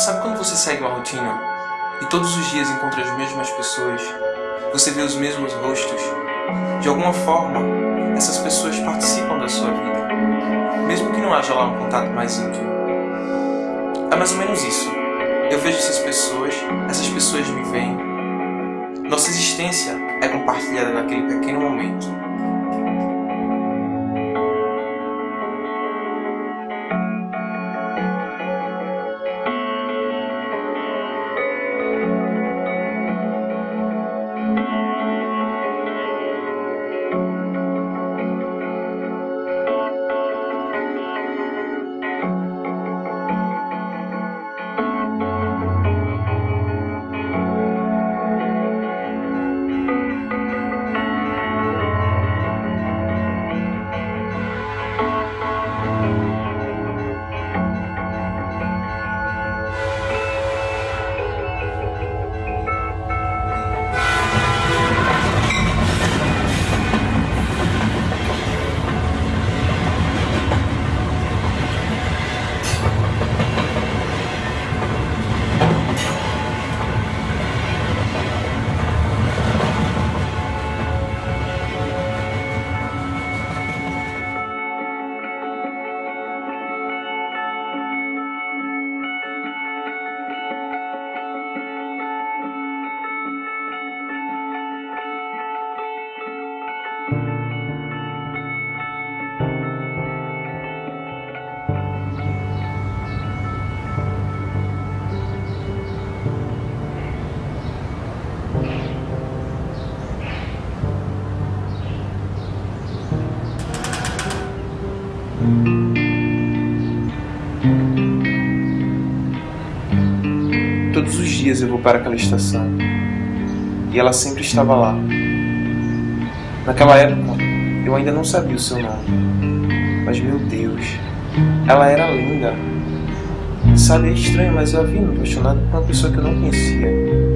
Sabe quando você segue uma rotina e todos os dias encontra as mesmas pessoas, você vê os mesmos rostos? De alguma forma, essas pessoas participam da sua vida, mesmo que não haja lá um contato mais íntimo. É mais ou menos isso. Eu vejo essas pessoas, essas pessoas me veem. Nossa existência é compartilhada naquele pequeno momento. Dias eu vou para aquela estação e ela sempre estava lá. Naquela época eu ainda não sabia o seu nome, mas meu Deus, ela era linda. Sabe, é estranho, mas eu havia me apaixonado por uma pessoa que eu não conhecia.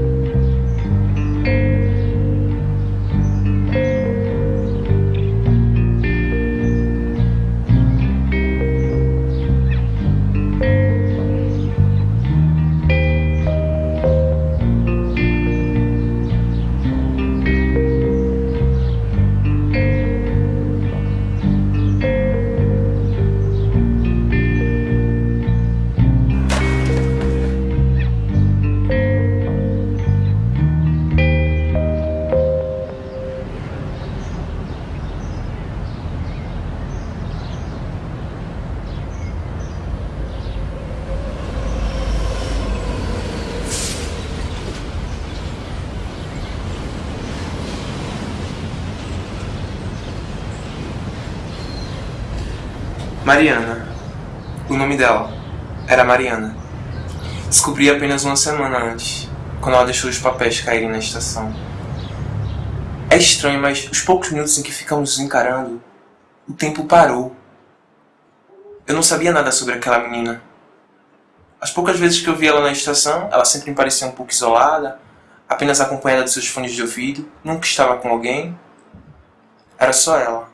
Mariana. O nome dela era Mariana. Descobri apenas uma semana antes, quando ela deixou os papéis caírem na estação. É estranho, mas os poucos minutos em que ficamos nos encarando, o tempo parou. Eu não sabia nada sobre aquela menina. As poucas vezes que eu vi ela na estação, ela sempre me parecia um pouco isolada, apenas acompanhada de seus fones de ouvido, nunca estava com alguém. Era só ela.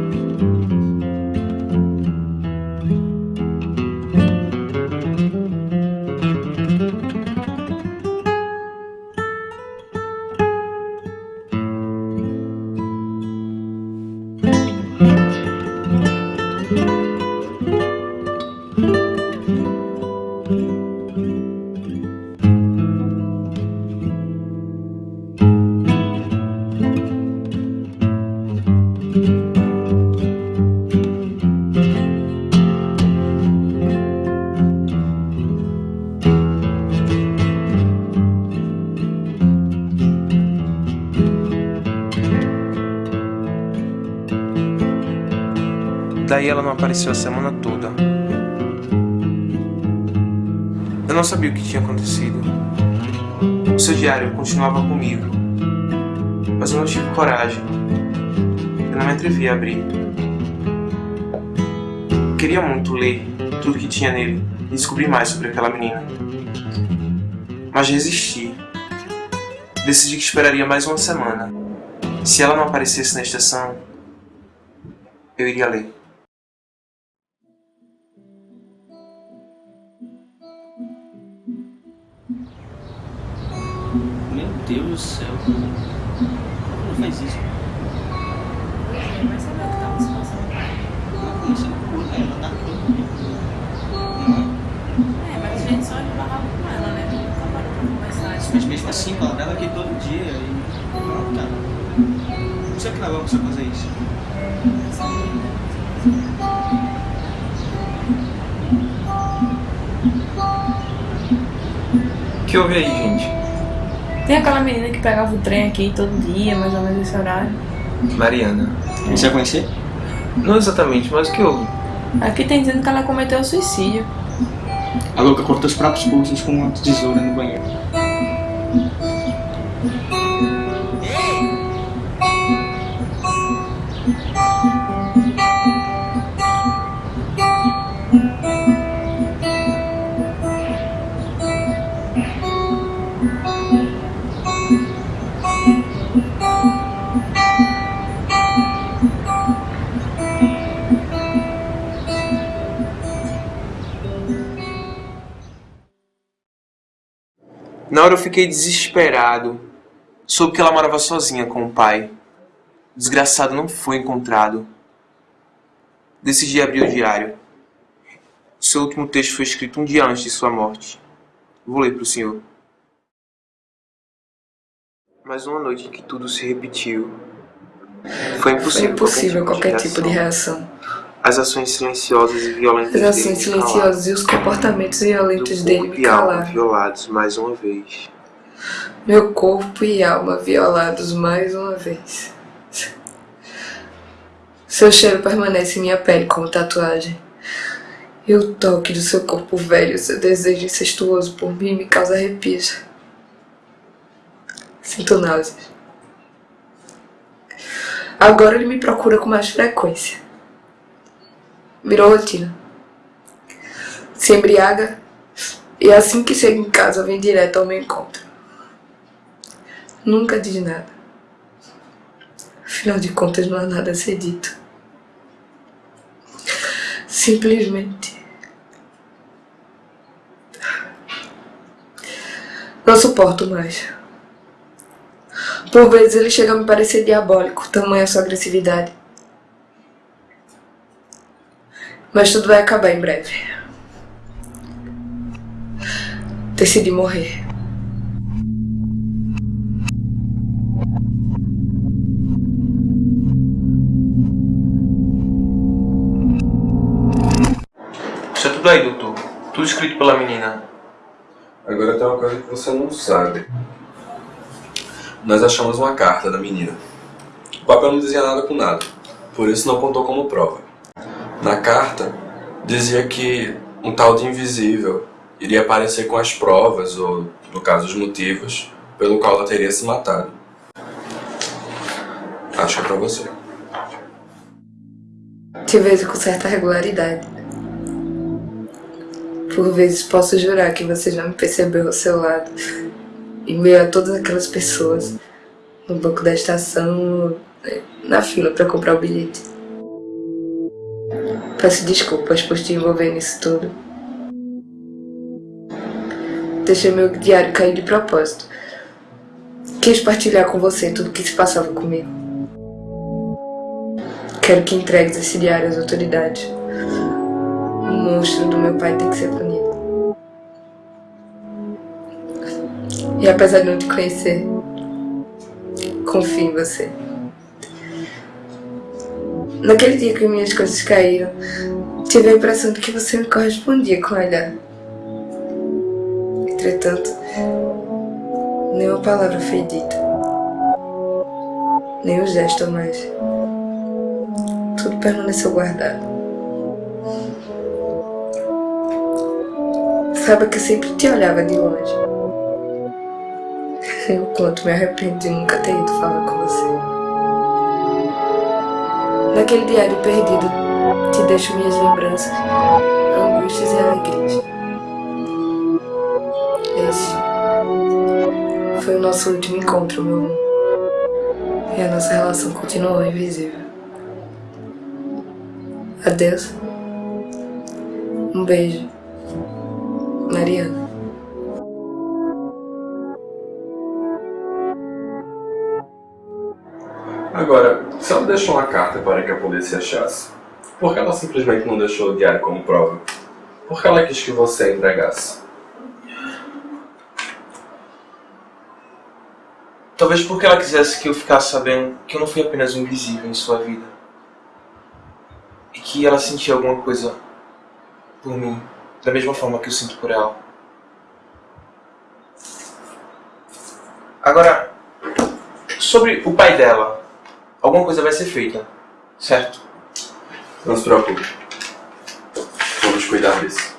Daí ela não apareceu a semana toda. Eu não sabia o que tinha acontecido. O seu diário continuava comigo, mas eu não tive coragem. Eu não me atrevi a abrir. Queria muito ler tudo que tinha nele e descobrir mais sobre aquela menina. Mas resisti. Decidi que esperaria mais uma semana. Se ela não aparecesse na estação, eu iria ler. Meu Deus do céu. Como faz isso? Mas sabe o que tava se passando? Não, como você não cura? Ela tá É, mas a gente só esbarrava com ela, né? Nunca parou pra conversar. Mas mesmo assim, ela tava aqui todo dia e. Não, cara. Não sei o que ela vai fazer isso. O que houve aí, gente? Tem aquela menina que pegava o trem aqui todo dia, mais ou menos esse horário. Mariana. Você vai conhecer? Não exatamente, mas o que houve? Aqui tem dizendo que ela cometeu suicídio. A louca cortou os próprios pulsos com uma tesoura no banheiro. Na hora eu fiquei desesperado. Soube que ela morava sozinha com o pai. O desgraçado não foi encontrado. Decidi abrir o diário. O seu último texto foi escrito um dia antes de sua morte. Vou ler para o senhor. Mais uma noite em que tudo se repetiu. Foi impossível, Foi impossível qualquer tipo de reação. As ações silenciosas e violentas As ações silenciosas e os comportamentos violentos dele corpo me e alma calaram. violados mais uma vez. Meu corpo e alma violados mais uma vez. Seu cheiro permanece em minha pele como tatuagem. E o toque do seu corpo velho, seu desejo incestuoso por mim me causa arrepios. Sinto náuseas. Agora ele me procura com mais frequência. Virou rotina. Se embriaga e assim que chega em casa vem direto ao meu encontro. Nunca diz nada. Afinal de contas, não há nada a ser dito. Simplesmente. Não suporto mais. Por vezes ele chega a me parecer diabólico, tamanha sua agressividade. Mas tudo vai acabar em breve. Decidi morrer. Está tudo aí, doutor. Tudo escrito pela menina. Agora tem uma coisa que você não sabe. Nós achamos uma carta da menina. O papel não dizia nada com nada, por isso não contou como prova. Na carta, dizia que um tal de invisível iria aparecer com as provas, ou, no caso, os motivos, pelo qual ela teria se matado. Acho que é pra você. Te vejo com certa regularidade. Por vezes posso jurar que você já me percebeu ao seu lado. Em meio a todas aquelas pessoas. No banco da estação, na fila para comprar o bilhete. Peço desculpas por te envolver nisso tudo. Deixei meu diário cair de propósito. Quis partilhar com você tudo o que se passava comigo. Quero que entregues esse diário às autoridades. O monstro do meu pai tem que ser punido. E apesar de não te conhecer, confio em você. Naquele dia que minhas coisas caíram, tive a impressão de que você me correspondia com o olhar. Entretanto, nenhuma palavra foi dita. Nem gesto mais. Tudo permaneceu guardado. Saiba que eu sempre te olhava de longe. Eu quanto me arrependo de nunca ter ido falar com você. Naquele diário perdido, te deixo minhas lembranças, angústias e alegrias. Esse foi o nosso último encontro, meu amor. E a nossa relação continuou invisível. Adeus. Um beijo. Mariana. Agora, se ela deixou uma carta para que a polícia achasse, por que ela simplesmente não deixou o diário como prova? Por que ela quis que você entregasse? Talvez porque ela quisesse que eu ficasse sabendo que eu não fui apenas um invisível em sua vida. E que ela sentia alguma coisa por mim, da mesma forma que eu sinto por ela. Agora, sobre o pai dela, alguma coisa vai ser feita, certo? Não se preocupe. Vamos cuidar disso.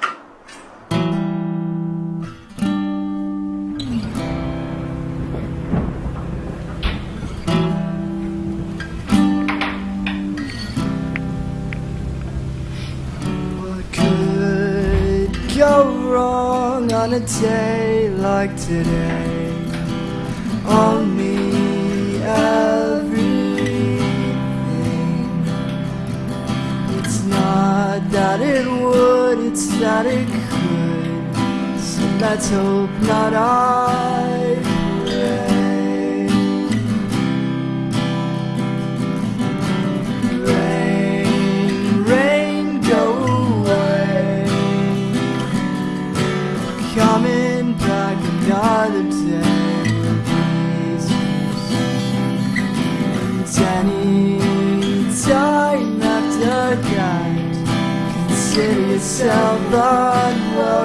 On a day like today? Only that it could. So let's hope not. I yourself unwelcome.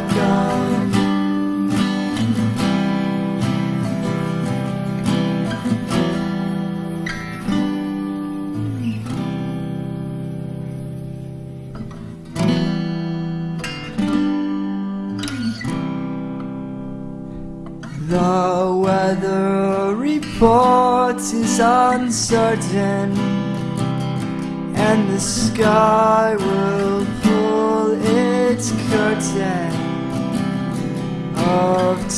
The weather report is uncertain, and the sky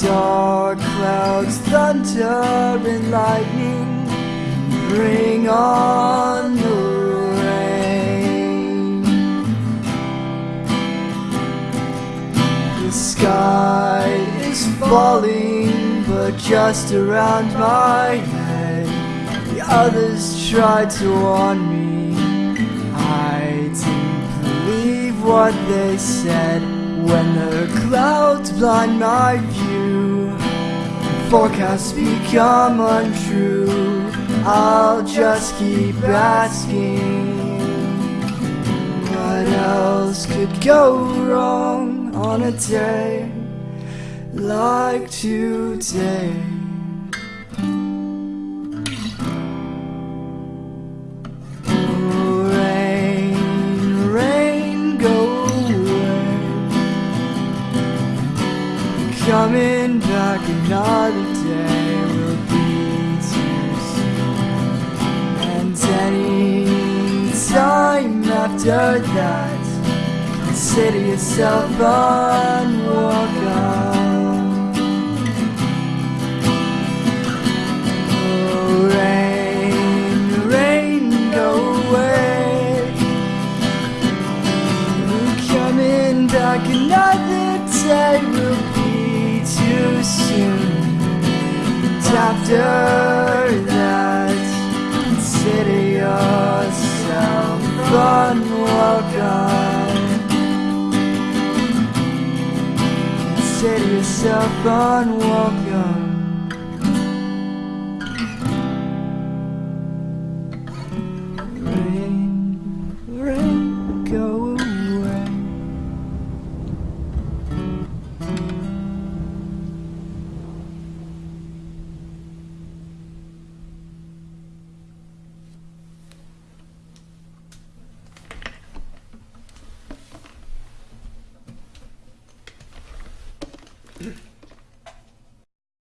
dark clouds, thunder, and lightning. Bring on the rain. The sky is falling, but just around my head. The others tried to warn me. I didn't believe what they said when the clouds blind my view. Forecasts become untrue. I'll just keep asking. What else could go wrong on a day like today? After that, consider yourself unwelcome.